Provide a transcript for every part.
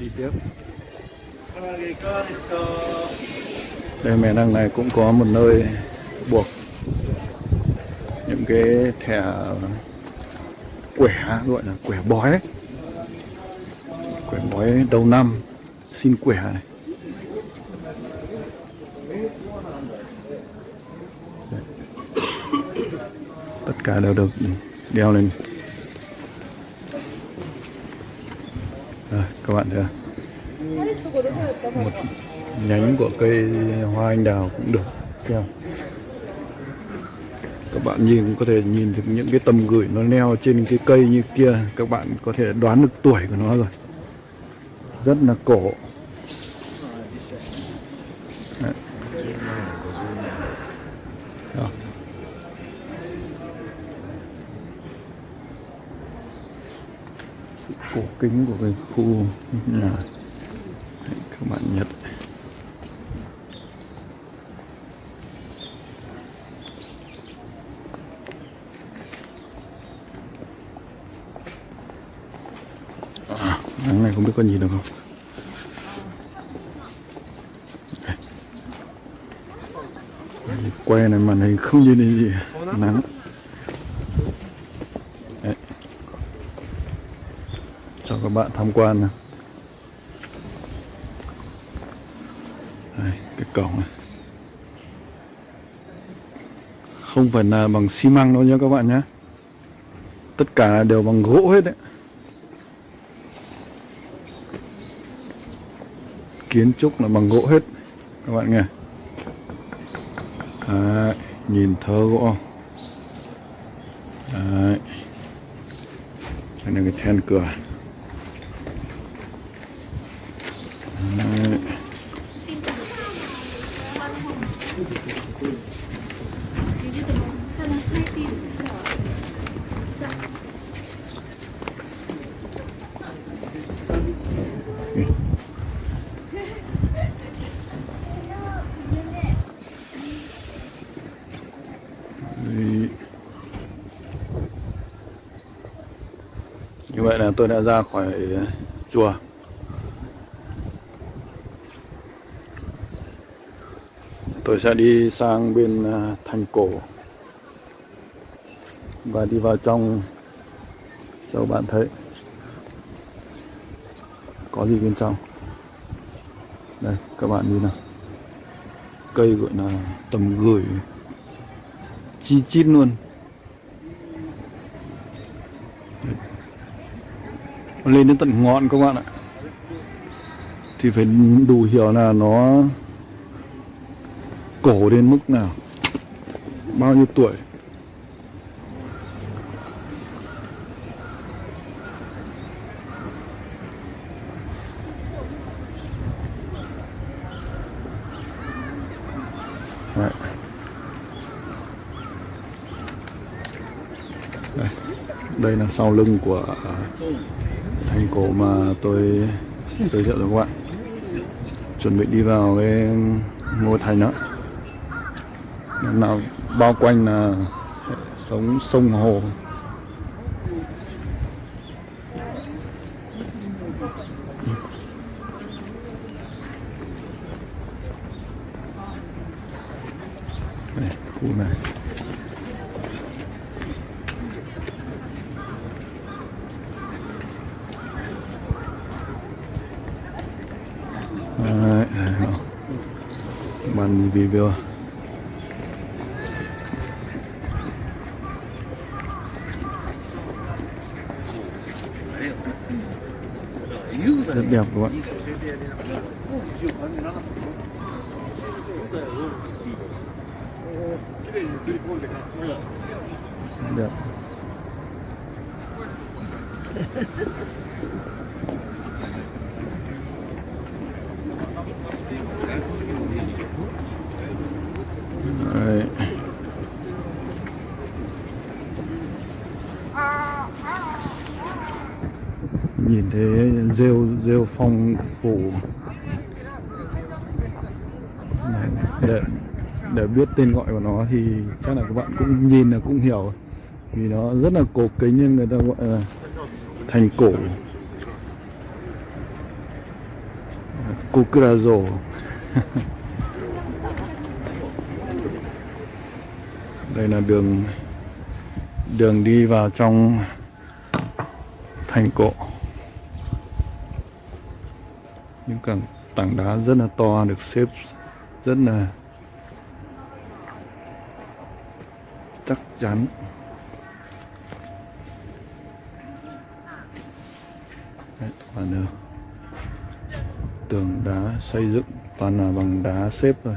đi tiếp. Đây, mẹ đằng này cũng có một nơi buộc những cái thẻ quẻ, gọi là quẻ bói ấy. quẻ bói đầu năm, xin quẻ này. Tất cả đều được đeo lên Rồi, các bạn thấy không? một nhánh của cây hoa anh đào cũng được treo các bạn nhìn có thể nhìn được những cái tầm gửi nó neo trên cái cây như kia, các bạn có thể đoán được tuổi của nó rồi. Rất là cổ. Cổ kính của cái khu nhà Đấy, các bạn nhật à, nắng này không biết có nhìn được không? Đây. quay này màn hình không nhìn thấy gì. Nắng Đấy. cho các bạn tham quan này Đây, cái cổng này. Không phải là bằng xi măng đâu nhé các bạn nhé. Tất cả đều bằng gỗ hết đấy. Kiến trúc là bằng gỗ hết các bạn nghe. Đấy, nhìn thơ gỗ. Đấy. đây là cái then cửa Đấy. Đấy. Như vậy là tôi đã ra khỏi chùa. Tôi sẽ đi sang bên à, thành cổ Và đi vào trong. Cho bạn thấy. Có gì bên trong? Đây, các bạn nhìn nào. Cây gọi là tầm gửi. Chi chít luôn. Lên đến tận ngọn các bạn ạ thì phải đủ hiểu là nó cổ đến mức nào bao nhiêu tuổi Đấy. Đây. đây là sau lưng của thành cổ mà tôi giới thiệu cho các bạn chuẩn bị đi vào cái ngôi thành đó. Năm nào bao quanh là sống sông hồ. Đây, khu này. Bàn review à? rất đẹp các bạn đẹp Đấy nhìn thấy rêu rêu phong phủ để để biết tên gọi của nó thì chắc là các bạn cũng nhìn là cũng hiểu. Vì nó rất là cổ kính nên người ta gọi là thành cổ. Cucrazo Đây là đường đường đi vào trong thành cổ những cảng tảng đá rất là to được xếp rất là chắc chắn Đấy, và nữa tường đá xây dựng toàn là bằng đá xếp thôi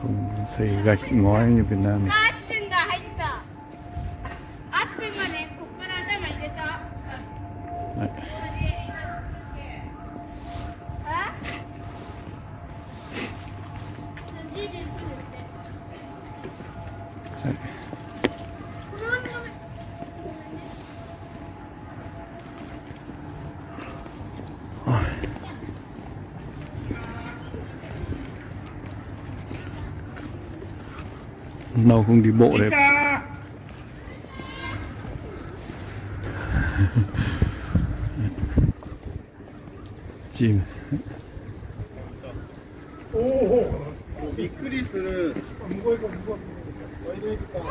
không xây gạch ngói như Việt Nam này. lâu không đi bộ đấy chim おおびっくりする向こう行こう向こうワイドエビかやだ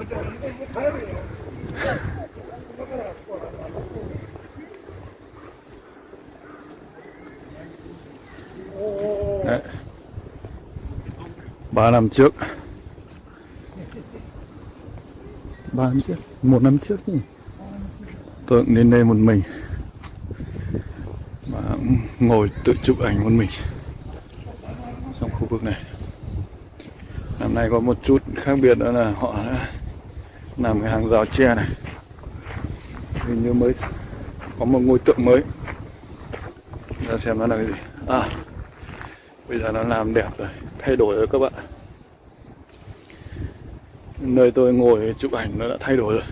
やだやだ帰るよだからここはおお3 năm trước. 3 năm trước? Một năm trước nhỉ? Tôi cũng đến đây một mình. Và ngồi tự chụp ảnh một mình trong khu vực này. Năm nay có một chút khác biệt đó là họ đã làm cái hàng rào tre này. Hình như mới có một ngôi tượng mới. Ra xem nó là cái gì. À bây giờ nó làm đẹp rồi thay đổi rồi các bạn. Nơi tôi ngồi chụp ảnh nó đã thay đổi rồi.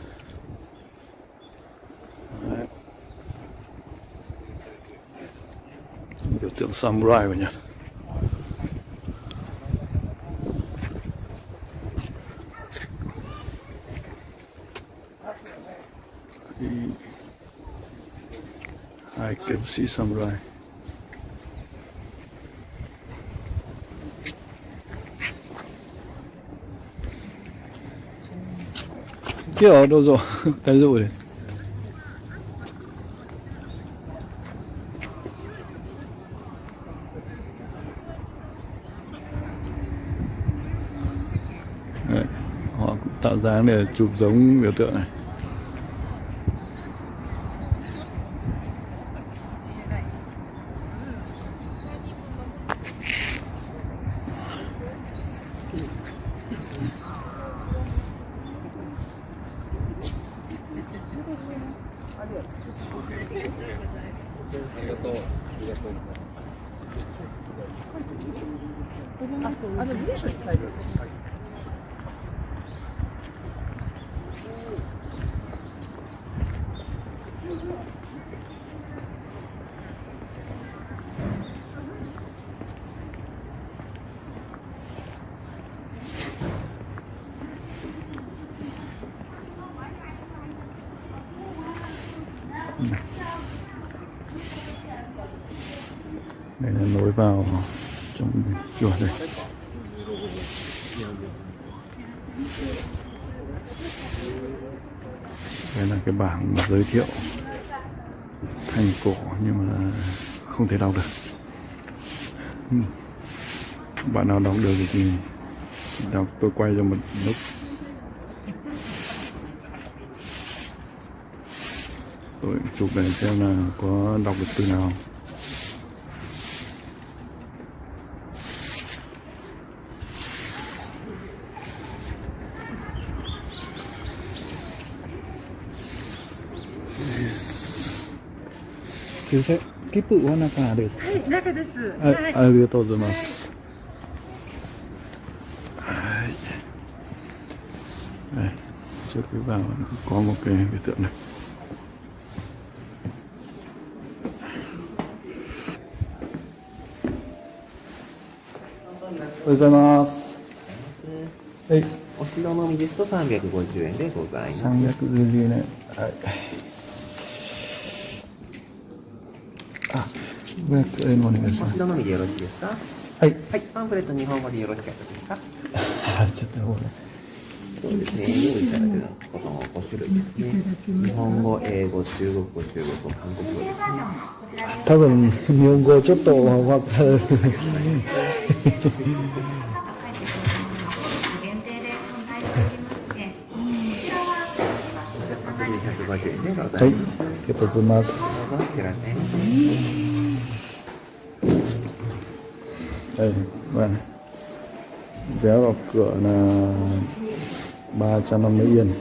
Đấy. biểu tượng samurai của nhật. Hai kiếm sĩ samurai. Kia đâu rồi. Cái rồi đấy. Đấy, họ cũng tạo dáng để chụp giống biểu tượng này. ありがとう。ありがとう。あ、あの文に書いてる。ん đây là nối vào trong chùa đây đây là cái bảng mà giới thiệu thành cổ nhưng mà không thể đọc được. Ừ. Bạn nào đọc được thì đọc, tôi quay cho một lúc. Tôi chụp để xem là có đọc được từ nào. すいませんはですはい中です、はい、はい、ありがとうございます、はい、はい、は項目なおはようございます。はい、お城のみですと350円でございます。350円。はい。あ500円お願いしおますみでよろしいですか？はい。はい、パンフレット日本語でよろしかったですか？あちょっとごめん。そうですね、用意されてることの5種類ですね。日本語、英語、中国語、中国語、韓国語ですね。多分日本語ちょっと分かる はいありがとうございますどうぞ、いってらっしゃいませ。 đây bạn vé vào cửa là 350 yên